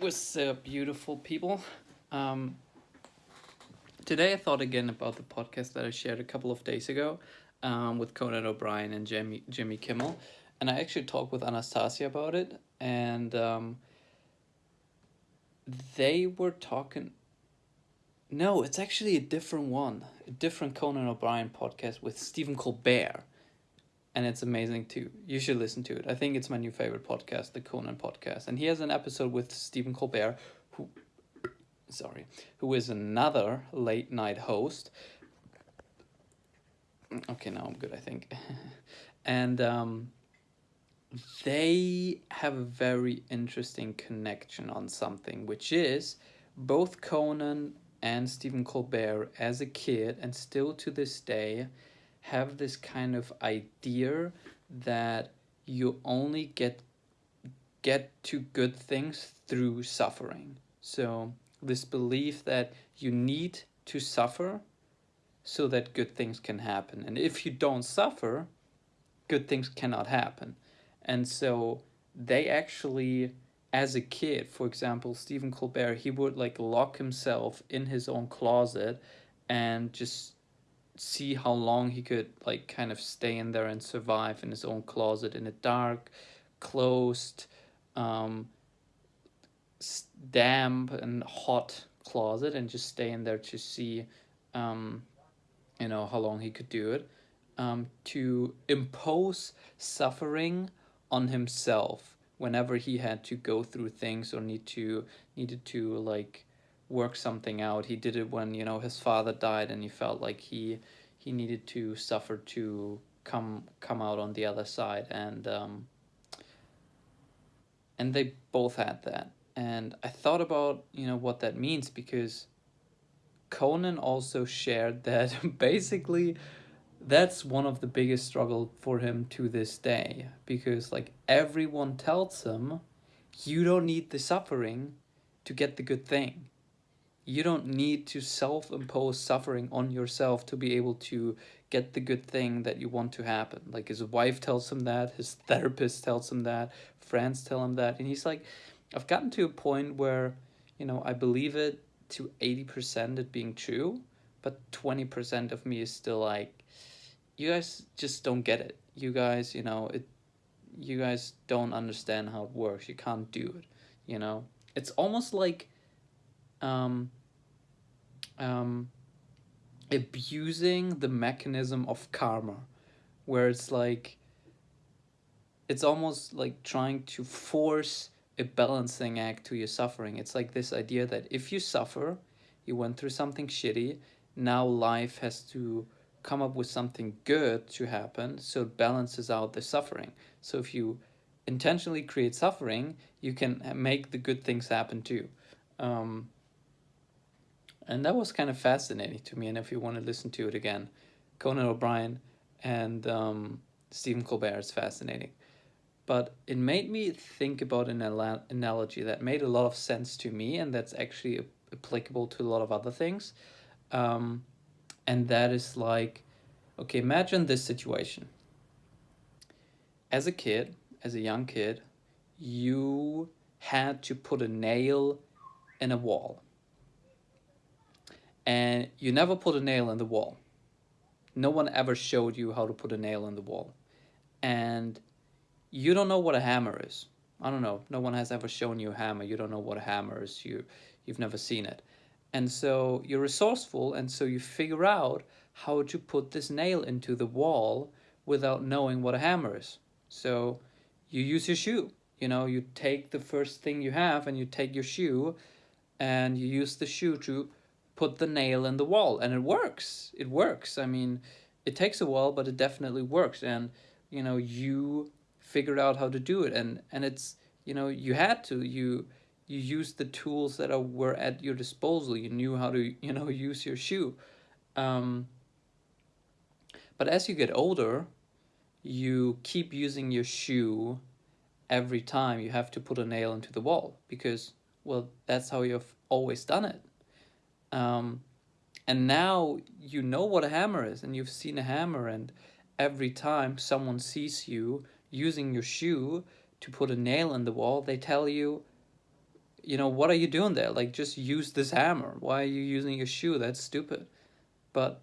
What's up, beautiful people? Um, today I thought again about the podcast that I shared a couple of days ago um, with Conan O'Brien and Jimmy, Jimmy Kimmel. And I actually talked with Anastasia about it. And um, they were talking. No, it's actually a different one. A different Conan O'Brien podcast with Stephen Colbert and it's amazing too. You should listen to it. I think it's my new favorite podcast, the Conan podcast. And he has an episode with Stephen Colbert, who, sorry, who is another late night host. Okay, now I'm good, I think. and um, they have a very interesting connection on something, which is both Conan and Stephen Colbert as a kid, and still to this day, have this kind of idea that you only get get to good things through suffering. So this belief that you need to suffer so that good things can happen. And if you don't suffer, good things cannot happen. And so they actually as a kid, for example, Stephen Colbert, he would like lock himself in his own closet and just see how long he could like kind of stay in there and survive in his own closet in a dark, closed, um, damp and hot closet and just stay in there to see, um, you know, how long he could do it. Um, to impose suffering on himself whenever he had to go through things or need to needed to like work something out. He did it when, you know, his father died and he felt like he he needed to suffer to come come out on the other side and um, and they both had that. And I thought about, you know, what that means because Conan also shared that basically that's one of the biggest struggle for him to this day because like everyone tells him you don't need the suffering to get the good thing you don't need to self-impose suffering on yourself to be able to get the good thing that you want to happen. Like his wife tells him that his therapist tells him that friends tell him that and he's like i've gotten to a point where you know i believe it to 80% it being true but 20% of me is still like you guys just don't get it. You guys you know it you guys don't understand how it works. You can't do it you know? It's almost like um, um, abusing the mechanism of karma, where it's like, it's almost like trying to force a balancing act to your suffering. It's like this idea that if you suffer, you went through something shitty, now life has to come up with something good to happen so it balances out the suffering. So if you intentionally create suffering, you can make the good things happen too. Um, and that was kind of fascinating to me. And if you want to listen to it again, Conan O'Brien and um, Stephen Colbert is fascinating. But it made me think about an analogy that made a lot of sense to me, and that's actually applicable to a lot of other things. Um, and that is like, okay, imagine this situation. As a kid, as a young kid, you had to put a nail in a wall and you never put a nail in the wall. No one ever showed you how to put a nail in the wall. And you don't know what a hammer is. I don't know. No one has ever shown you a hammer. You don't know what a hammer is. You, you've never seen it. And so you're resourceful and so you figure out how to put this nail into the wall without knowing what a hammer is. So you use your shoe. You know, you take the first thing you have and you take your shoe and you use the shoe to put the nail in the wall and it works. It works. I mean it takes a while but it definitely works and you know you figured out how to do it and and it's you know you had to. You you used the tools that are, were at your disposal. You knew how to you know use your shoe. Um, but as you get older you keep using your shoe every time you have to put a nail into the wall because well that's how you've always done it um, and now you know what a hammer is and you've seen a hammer and every time someone sees you using your shoe to put a nail in the wall, they tell you you know, what are you doing there? Like, just use this hammer. Why are you using your shoe? That's stupid. But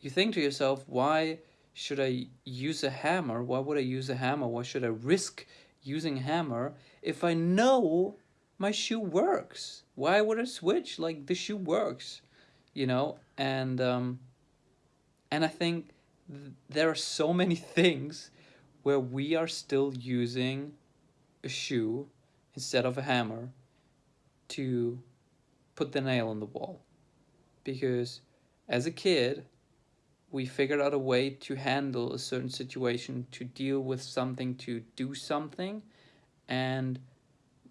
you think to yourself, why should I use a hammer? Why would I use a hammer? Why should I risk using a hammer if I know my shoe works? Why would I switch? Like, the shoe works, you know? And, um, and I think th there are so many things where we are still using a shoe instead of a hammer to put the nail on the wall. Because as a kid, we figured out a way to handle a certain situation, to deal with something, to do something, and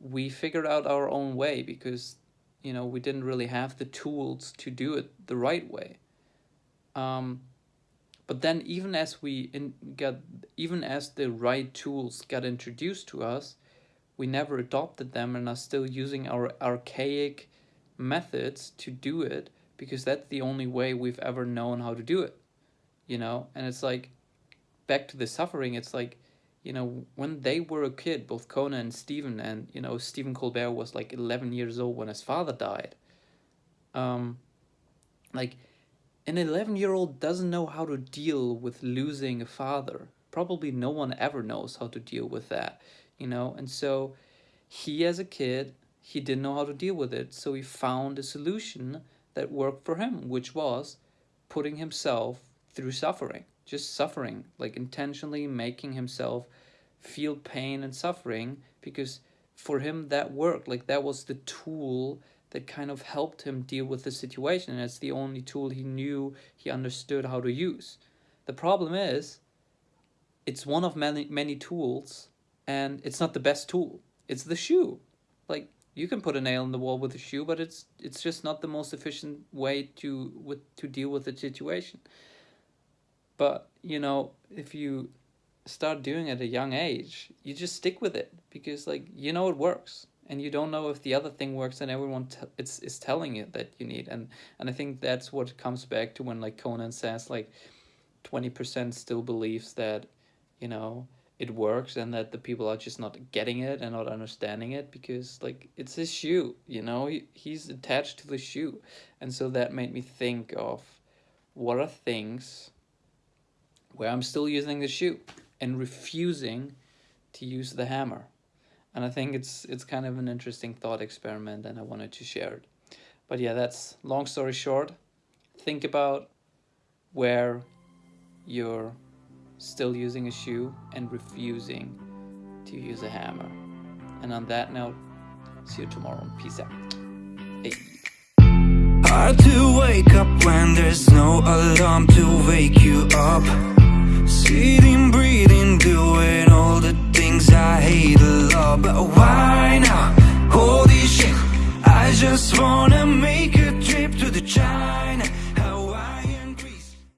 we figured out our own way because, you know, we didn't really have the tools to do it the right way. Um, but then even as we in, got, even as the right tools got introduced to us, we never adopted them and are still using our archaic methods to do it because that's the only way we've ever known how to do it you know and it's like back to the suffering it's like you know when they were a kid both conan and stephen and you know stephen colbert was like 11 years old when his father died um like an 11 year old doesn't know how to deal with losing a father. Probably no one ever knows how to deal with that you know? And so he as a kid he didn't know how to deal with it so he found a solution that worked for him which was putting himself through suffering just suffering like intentionally making himself feel pain and suffering because for him that worked like that was the tool that kind of helped him deal with the situation and it's the only tool he knew he understood how to use the problem is it's one of many many tools and it's not the best tool. It's the shoe. Like you can put a nail in the wall with a shoe, but it's it's just not the most efficient way to with to deal with the situation. But you know, if you start doing it at a young age, you just stick with it because like you know it works. And you don't know if the other thing works and everyone it's is telling you that you need. And and I think that's what comes back to when like Conan says like 20% still believes that you know it works and that the people are just not getting it and not understanding it because like it's his shoe you know? He, he's attached to the shoe. And so that made me think of what are things where i'm still using the shoe and refusing to use the hammer and i think it's it's kind of an interesting thought experiment and i wanted to share it but yeah that's long story short think about where you're still using a shoe and refusing to use a hammer. And on that note, see you tomorrow. Peace out. Hey. Hard to wake up when there's no alarm to wake you up Sitting, breathing, doing all the things I hate a lot But why now? Holy shit I just wanna make a trip to the China